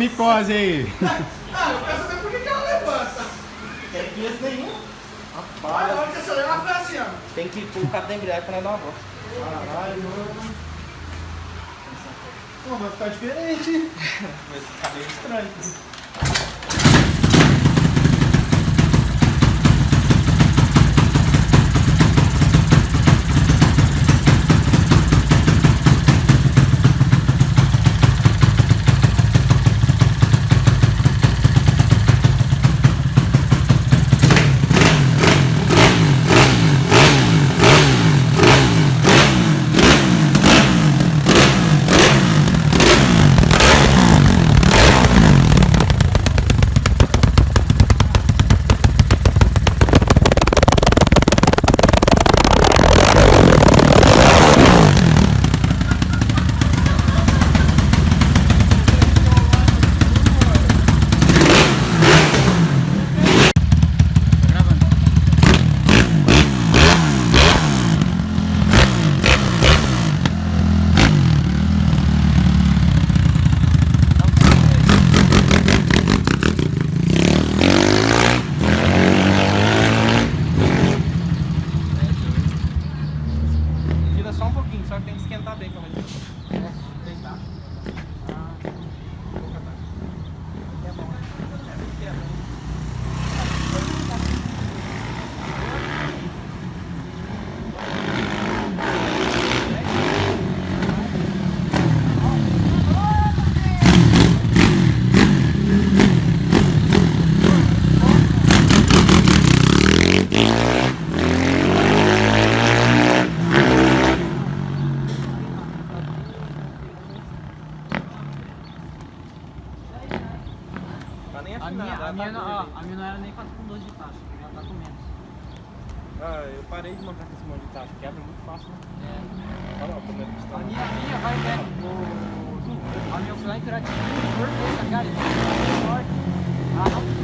glicose aí? Ah, eu quero saber por que ela levanta. Tem peso nenhum. Olha, na hora que você levar, foi assim, ó. Tem que pôr o cabo da embreagem pra nós dar uma volta. Caralho, mano. Pô, vai ficar diferente, hein? Vai ficar meio estranho. A minha, ela a, minha não, ó, a minha não era nem 4 com 12 de taxa, já tá com menos. Ah, eu parei de montar com esse monte de taxa. Quebra muito fácil, né? É. Olha lá, o primeiro A pistão. minha, a minha vai, né? O, a minha foi lá interativo por mês, tá ligado? Ele é forte.